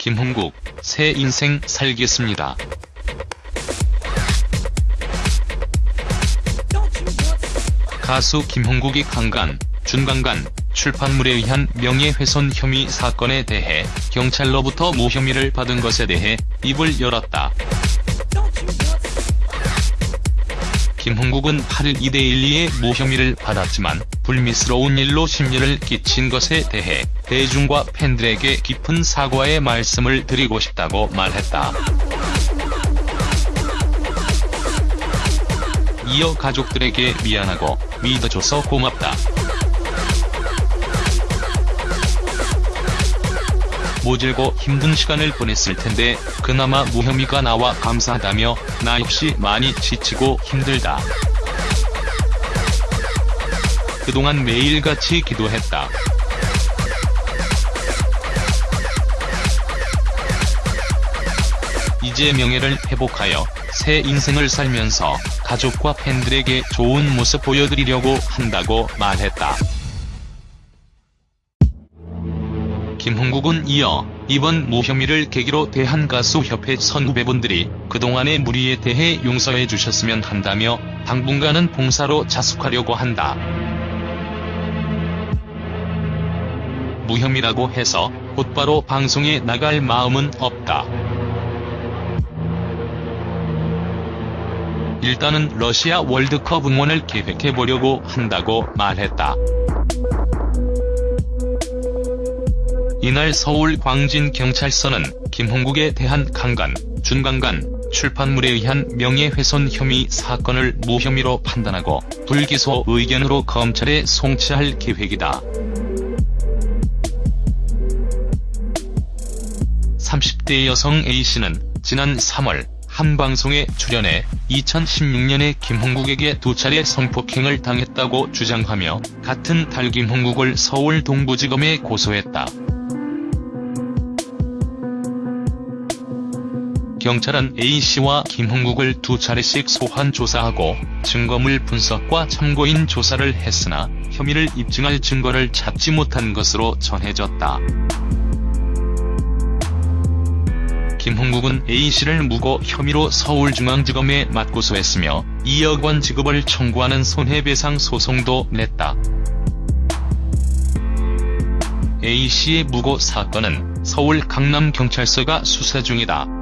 김홍국, 새 인생 살겠습니다. 가수 김홍국이 강간, 준강간, 출판물에 의한 명예훼손 혐의 사건에 대해 경찰로부터 무혐의를 받은 것에 대해 입을 열었다. 김홍국은 8일 2대12의 무혐의를 받았지만 불미스러운 일로 심려를 끼친 것에 대해 대중과 팬들에게 깊은 사과의 말씀을 드리고 싶다고 말했다. 이어 가족들에게 미안하고 믿어줘서 고맙다. 모질고 힘든 시간을 보냈을 텐데 그나마 무혐의가 나와 감사하다며 나 역시 많이 지치고 힘들다. 그동안 매일같이 기도했다. 이제 명예를 회복하여 새 인생을 살면서 가족과 팬들에게 좋은 모습 보여드리려고 한다고 말했다. 김홍국은 이어 이번 무혐의를 계기로 대한가수협회 선후배분들이 그동안의 무리에 대해 용서해 주셨으면 한다며 당분간은 봉사로 자숙하려고 한다. 무혐의라고 해서 곧바로 방송에 나갈 마음은 없다. 일단은 러시아 월드컵 응원을 계획해보려고 한다고 말했다. 이날 서울 광진경찰서는 김홍국에 대한 강간, 준강간, 출판물에 의한 명예훼손 혐의 사건을 무혐의로 판단하고 불기소 의견으로 검찰에 송치할 계획이다. 30대 여성 A씨는 지난 3월 한 방송에 출연해 2016년에 김홍국에게 두 차례 성폭행을 당했다고 주장하며 같은 달 김홍국을 서울 동부지검에 고소했다. 경찰은 A씨와 김홍국을 두 차례씩 소환 조사하고 증거물 분석과 참고인 조사를 했으나 혐의를 입증할 증거를 찾지 못한 것으로 전해졌다. 김홍국은 A씨를 무고 혐의로 서울중앙지검에 맞고소했으며 2억 원 지급을 청구하는 손해배상 소송도 냈다. A씨의 무고 사건은 서울 강남경찰서가 수사 중이다.